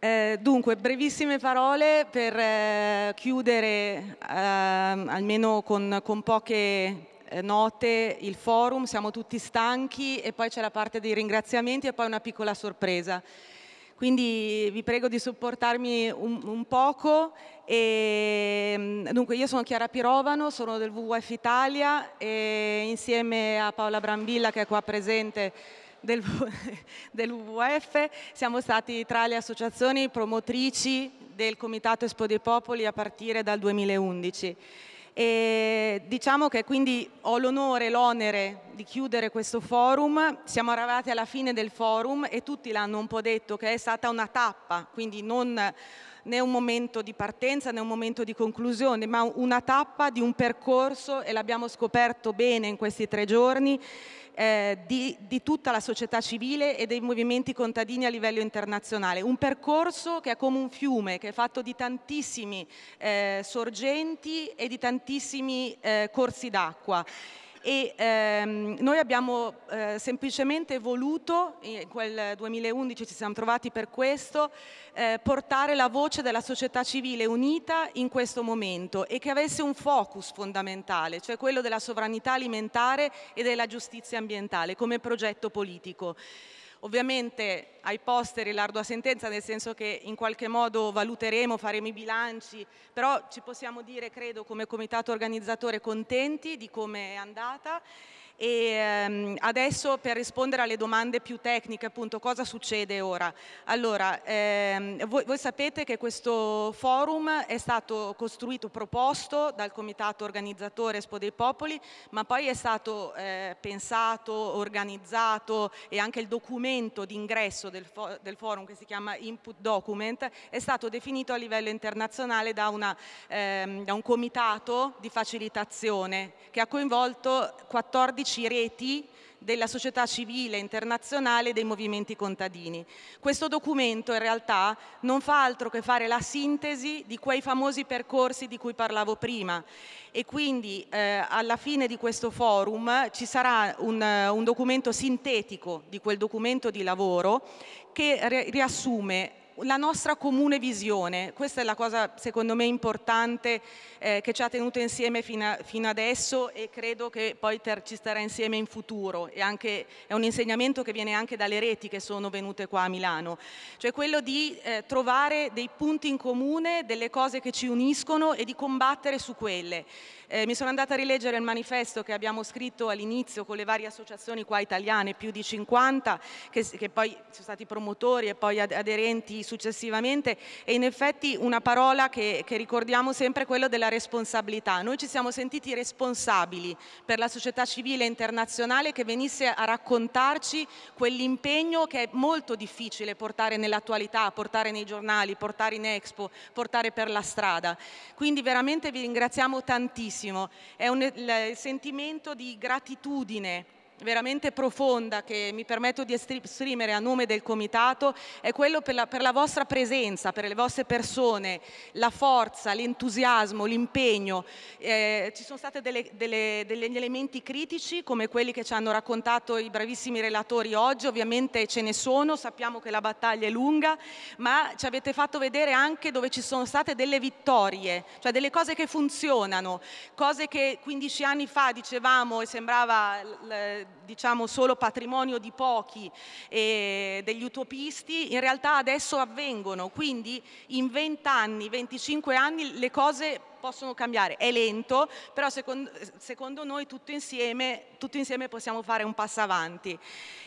Eh, dunque, brevissime parole per eh, chiudere eh, almeno con, con poche eh, note il forum, siamo tutti stanchi e poi c'è la parte dei ringraziamenti e poi una piccola sorpresa. Quindi vi prego di supportarmi un, un poco. E, mm, dunque, io sono Chiara Pirovano, sono del WWF Italia e insieme a Paola Brambilla che è qua presente del, del WWF, siamo stati tra le associazioni promotrici del Comitato Espo dei Popoli a partire dal 2011. E diciamo che quindi ho l'onore e l'onere di chiudere questo forum, siamo arrivati alla fine del forum e tutti l'hanno un po' detto che è stata una tappa, quindi non né un momento di partenza né un momento di conclusione, ma una tappa di un percorso, e l'abbiamo scoperto bene in questi tre giorni, eh, di, di, tutta la società civile e dei movimenti contadini a livello internazionale. Un percorso che è come un fiume, che è fatto di tantissimi eh, sorgenti e di tantissimi eh, corsi d'acqua e ehm, noi abbiamo eh, semplicemente voluto, in quel 2011 ci siamo trovati per questo, eh, portare la voce della società civile unita in questo momento e che avesse un focus fondamentale, cioè quello della sovranità alimentare e della giustizia ambientale come progetto politico. Ovviamente ai posteri l'ardua sentenza, nel senso che in qualche modo valuteremo, faremo i bilanci, però ci possiamo dire, credo, come comitato organizzatore contenti di come è andata e ehm, adesso per rispondere alle domande più tecniche, appunto, cosa succede ora? Allora, ehm, voi, voi, sapete che questo forum è stato costruito, proposto dal comitato organizzatore Espo dei Popoli, ma poi è stato eh, pensato, organizzato e anche il documento d'ingresso del, fo del, forum che si chiama Input Document è stato definito a livello internazionale da, una, ehm, da un comitato di facilitazione che ha coinvolto 14 12 reti della società civile internazionale e dei movimenti contadini. Questo documento in realtà non fa altro che fare la sintesi di quei famosi percorsi di cui parlavo prima e quindi eh, alla fine di questo forum ci sarà un, un documento sintetico di quel documento di lavoro che riassume la nostra comune visione, questa è la cosa secondo me importante eh, che ci ha tenuto insieme fino, a, fino, adesso e credo che poi ter, ci starà insieme in futuro. E anche, è un insegnamento che viene anche dalle reti che sono venute qua a Milano, cioè quello di eh, trovare dei punti in comune, delle cose che ci uniscono e di combattere su quelle. Eh, mi sono andata a rileggere il manifesto che abbiamo scritto all'inizio con le varie associazioni qua italiane, più di 50, che, che poi sono stati promotori e poi aderenti successivamente e in effetti una parola che, che ricordiamo sempre è quella della responsabilità. Noi ci siamo sentiti responsabili per la società civile internazionale che venisse a raccontarci quell'impegno che è molto difficile portare nell'attualità, portare nei giornali, portare in Expo, portare per la strada. Quindi veramente vi ringraziamo tantissimo bellissimo, è un, il sentimento di gratitudine veramente profonda che mi permetto di esprimere a nome del Comitato è quello per la, per la vostra presenza, per le vostre persone, la forza, l'entusiasmo, l'impegno. Eh, ci sono stati degli elementi critici come quelli che ci hanno raccontato i bravissimi relatori oggi, ovviamente ce ne sono, sappiamo che la battaglia è lunga, ma ci avete fatto vedere anche dove ci sono state delle vittorie, cioè delle cose che funzionano, cose che 15 anni fa dicevamo e sembrava diciamo solo patrimonio di pochi e degli utopisti, in realtà adesso avvengono, quindi in 20 anni, 25 anni le cose possono cambiare, è lento, però secondo, secondo noi tutto insieme, tutto insieme, possiamo fare un passo avanti.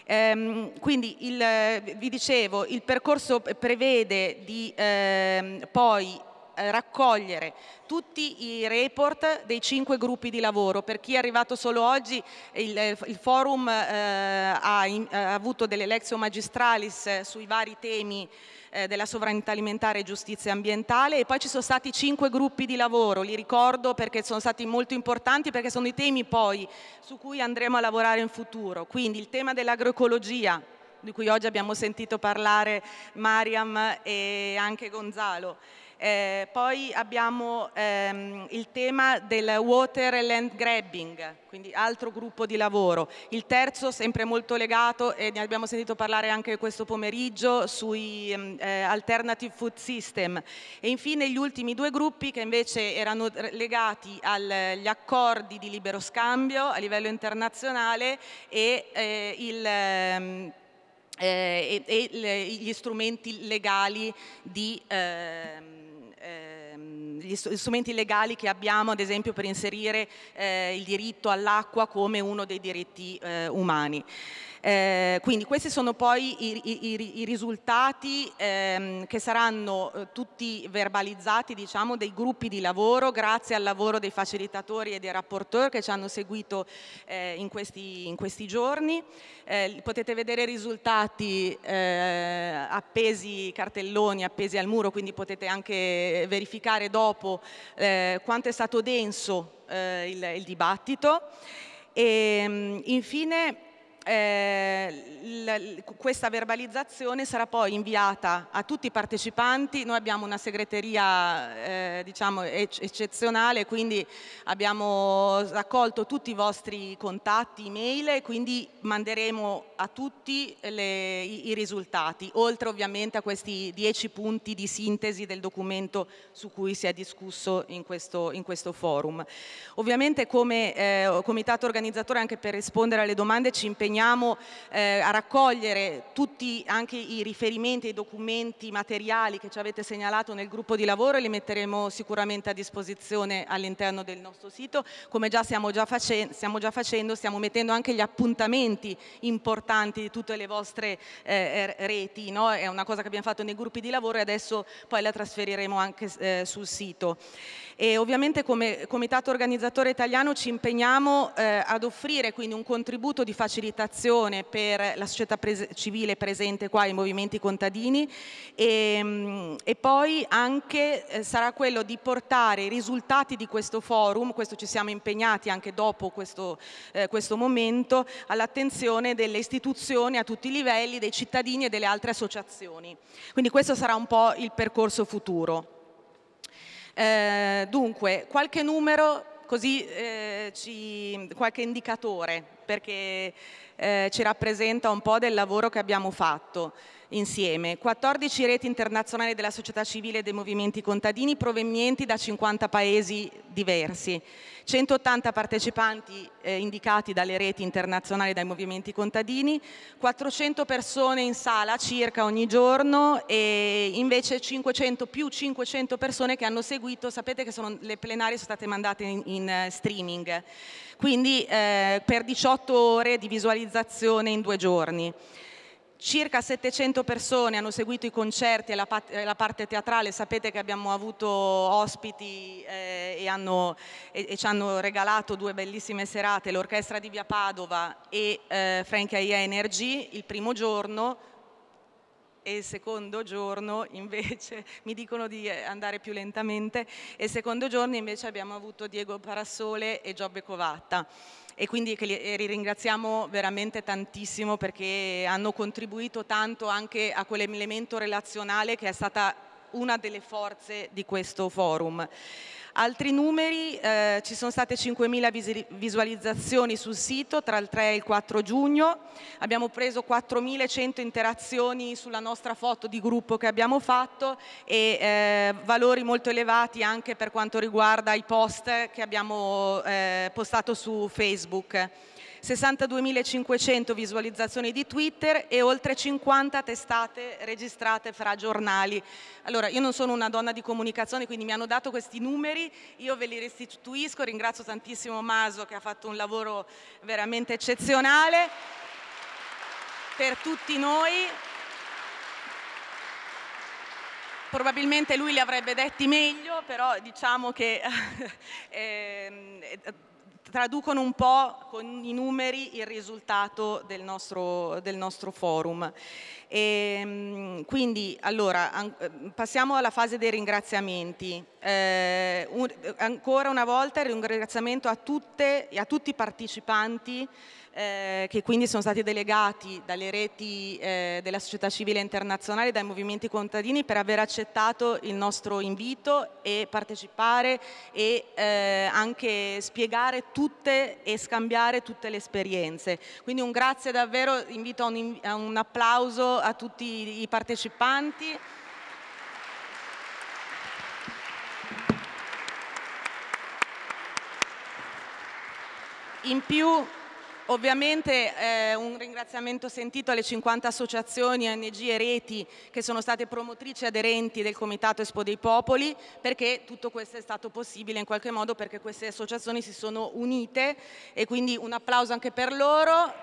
Ehm, quindi il, vi dicevo, il percorso prevede di ehm, poi eh, raccogliere tutti i report dei cinque gruppi di lavoro. Per chi è arrivato solo oggi, il, il forum eh, ha, in, ha, avuto delle lezioni magistralis sui vari temi eh, della sovranità alimentare e giustizia ambientale e poi ci sono stati cinque gruppi di lavoro, li ricordo perché sono stati molto importanti perché sono i temi poi su cui andremo a lavorare in futuro. Quindi il tema dell'agroecologia, di cui oggi abbiamo sentito parlare Mariam e anche Gonzalo. Eh, poi abbiamo ehm, il tema del water and land grabbing, quindi altro gruppo di lavoro. Il terzo, sempre molto legato, e ne abbiamo sentito parlare anche questo pomeriggio, sui ehm, eh, alternative food system. E infine gli ultimi due gruppi che invece erano legati agli accordi di libero scambio a livello internazionale e eh, il... Ehm, eh, e, e, gli strumenti legali di, eh, gli strumenti legali che abbiamo ad esempio per inserire eh, il diritto all'acqua come uno dei diritti eh, umani. Eh, quindi questi sono poi i, i, i risultati ehm, che saranno eh, tutti verbalizzati diciamo, dei gruppi di lavoro grazie al lavoro dei facilitatori e dei rapporteur che ci hanno seguito eh, in, questi, in, questi, giorni. Eh, potete vedere i risultati eh, appesi, cartelloni appesi al muro, quindi potete anche verificare dopo eh, quanto è stato denso il, il dibattito. E ehm, infine eh, questa verbalizzazione sarà poi inviata a tutti i partecipanti, noi abbiamo una segreteria eh, diciamo eccezionale, quindi abbiamo raccolto tutti i vostri contatti, email e quindi manderemo a tutti le, i, i, risultati, oltre ovviamente a questi dieci punti di sintesi del documento su cui si è discusso in questo, in questo forum. Ovviamente come eh, comitato organizzatore anche per rispondere alle domande ci impegniamo impegniamo eh, a raccogliere tutti anche i riferimenti, i documenti materiali che ci avete segnalato nel gruppo di lavoro e li metteremo sicuramente a disposizione all'interno del nostro sito. Come già stiamo già, stiamo già facendo, stiamo mettendo anche gli appuntamenti importanti di tutte le vostre eh, reti, no? è una cosa che abbiamo fatto nei gruppi di lavoro e adesso poi la trasferiremo anche eh, sul sito. E ovviamente come comitato organizzatore italiano ci impegniamo eh, ad offrire quindi un contributo di facilitazione per la società pres civile presente qua, i movimenti contadini e, mm, e poi anche eh, sarà quello di portare i risultati di questo forum, questo ci siamo impegnati anche dopo questo, eh, questo momento, all'attenzione delle istituzioni a tutti i livelli, dei cittadini e delle altre associazioni. Quindi questo sarà un po' il percorso futuro. Eh, dunque, qualche numero, così eh, ci, qualche indicatore, perché eh, ci rappresenta un po' del lavoro che abbiamo fatto insieme. 14 reti internazionali della società civile e dei movimenti contadini provenienti da 50 paesi diversi. 180 partecipanti eh, indicati dalle reti internazionali dai movimenti contadini, 400 persone in sala circa ogni giorno e invece 500 più 500 persone che hanno seguito, sapete che sono, le plenarie sono state mandate in, in uh, streaming, quindi eh, per 18 ore di visualizzazione in due giorni. Circa 700 persone hanno seguito i concerti e la, la parte teatrale, sapete che abbiamo avuto ospiti eh, e, hanno, e, e, ci hanno regalato due bellissime serate, l'orchestra di Via Padova e eh, Frankie Energy il primo giorno, e il secondo giorno invece mi dicono di eh, andare più lentamente e il secondo giorno invece abbiamo avuto Diego Parassole e Giobbe Covatta e quindi li ringraziamo veramente tantissimo perché hanno contribuito tanto anche a quell'elemento relazionale che è stata una delle forze di questo forum. Altri numeri, eh, ci sono state 5.000 visualizzazioni sul sito tra il 3 e il 4 giugno, abbiamo preso 4.100 interazioni sulla nostra foto di gruppo che abbiamo fatto e eh, valori molto elevati anche per quanto riguarda i post che abbiamo eh, postato su Facebook. 62.500 visualizzazioni di Twitter e oltre 50 testate registrate fra giornali. Allora, io non sono una donna di comunicazione, quindi mi hanno dato questi numeri, io ve li restituisco, ringrazio tantissimo Maso che ha fatto un lavoro veramente eccezionale per tutti noi. Probabilmente lui li avrebbe detti meglio, però diciamo che eh, traducono un po' con i numeri il risultato del nostro, del nostro forum. E, ehm, quindi allora passiamo alla fase dei ringraziamenti. Eh, un, ancora una volta il ringraziamento a, tutte, a tutti i partecipanti eh, che quindi sono stati delegati dalle reti eh, della società civile internazionale, dai movimenti contadini per aver accettato il nostro invito e partecipare e eh, anche spiegare tutte e scambiare tutte le esperienze. Quindi un grazie davvero, invito a un, a un applauso a tutti i partecipanti. In più Ovviamente eh, un ringraziamento sentito alle 50 associazioni, ONG e reti che sono state promotrici aderenti del Comitato Espo dei Popoli perché tutto questo è stato possibile in qualche modo perché queste associazioni si sono unite e quindi un applauso anche per loro.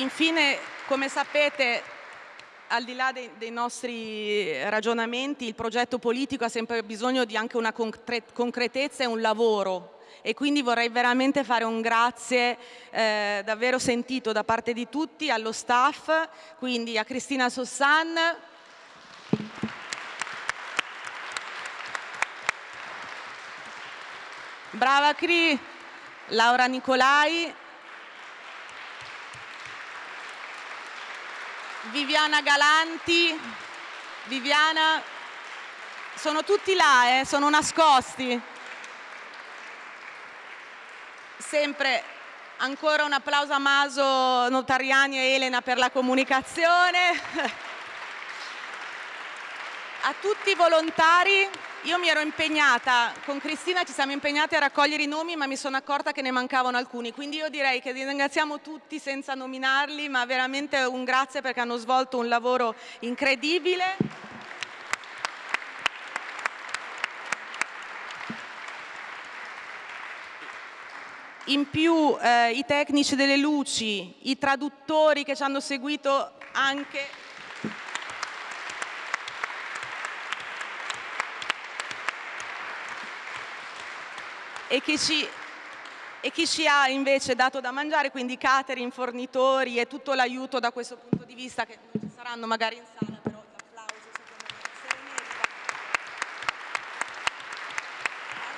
Infine, come sapete, al di là dei, dei, nostri ragionamenti, il progetto politico ha sempre bisogno di anche una concretezza e un lavoro. E quindi vorrei veramente fare un grazie eh, davvero sentito da parte di tutti allo staff, quindi a Cristina Sossan, Brava Cri, Laura Nicolai, Viviana Galanti, Viviana, sono tutti là, eh, sono nascosti. Sempre ancora un applauso a Maso, Notariani e Elena per la comunicazione. A tutti i volontari io mi ero impegnata, con Cristina ci siamo impegnati a raccogliere i nomi ma mi sono accorta che ne mancavano alcuni, quindi io direi che ringraziamo tutti senza nominarli ma veramente un grazie perché hanno svolto un lavoro incredibile. In più eh, i tecnici delle luci, i traduttori che ci hanno seguito anche e chi ci, e chi ci ha invece dato da mangiare, quindi catering, fornitori e tutto l'aiuto da questo punto di vista che non ci saranno magari in sala, però l'applauso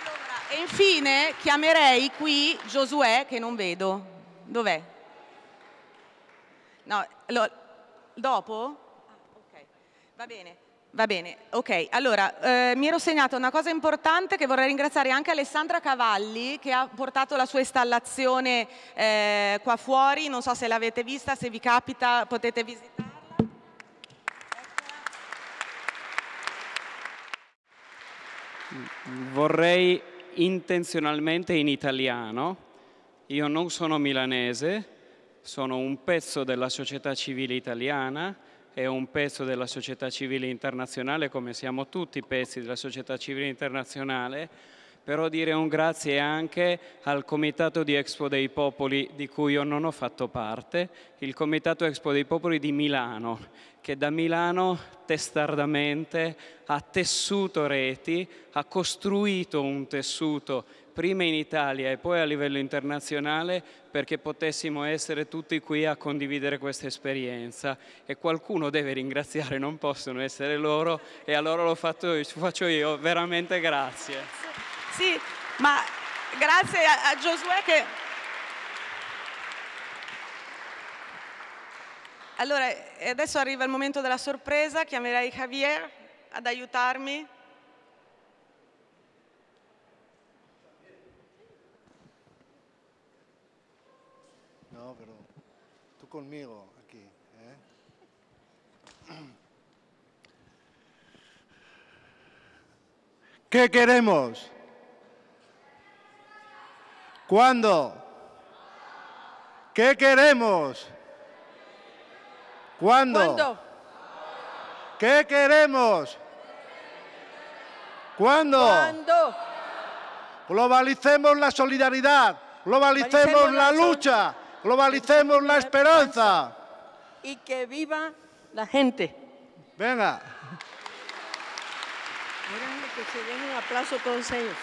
Allora, e infine chiamerei qui Giosuè che non vedo. Dov'è? No, lo, dopo? Ah, ok, va bene. Va bene, ok. Allora, eh, mi ero segnata una cosa importante che vorrei ringraziare anche Alessandra Cavalli che ha portato la sua installazione eh, qua fuori, non so se l'avete vista, se vi capita potete visitarla. Vorrei intenzionalmente in italiano, io non sono milanese, sono un pezzo della società civile italiana, è un pezzo della società civile internazionale, come siamo tutti pezzi della società civile internazionale, però dire un grazie anche al Comitato di Expo dei Popoli di cui io non ho fatto parte, il Comitato Expo dei Popoli di Milano, che da Milano testardamente ha tessuto reti, ha costruito un tessuto prima in Italia e poi a livello internazionale perché potessimo essere tutti qui a condividere questa esperienza e qualcuno deve ringraziare, non possono essere loro e allora lo faccio io, veramente grazie. Sì, ma grazie a, a Giosuè che... Allora, adesso arriva il momento della sorpresa, chiamerei Javier ad aiutarmi. conmigo aquí. ¿eh? ¿Qué queremos? ¿Cuándo? ¿Qué queremos? ¿Cuándo? ¿Cuándo? ¿Qué queremos? ¿Cuándo? ¿Cuándo? Globalicemos la solidaridad, globalicemos la lucha, Globalicemos la esperanza. Y que viva la gente. Venga. Que se den un aplauso todos ellos.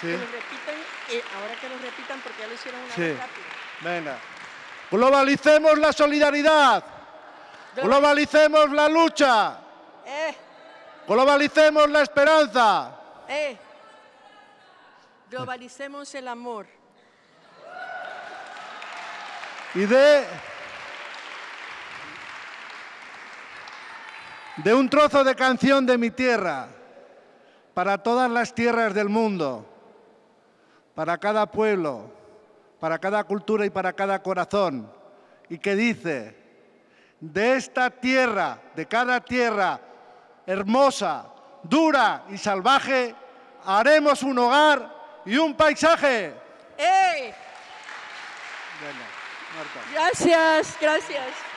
Sí. Que lo repitan, eh, ahora que lo repitan porque ya lo hicieron una sí. vez rápido. Venga. Globalicemos la solidaridad. Globalicemos la lucha. Eh. Globalicemos la esperanza. Eh. Globalicemos el amor. Y de, de un trozo de canción de mi tierra para todas las tierras del mundo, para cada pueblo, para cada cultura y para cada corazón, y que dice, de esta tierra, de cada tierra hermosa, dura y salvaje, haremos un hogar y un paisaje. ¡Ey! Gracias, gracias.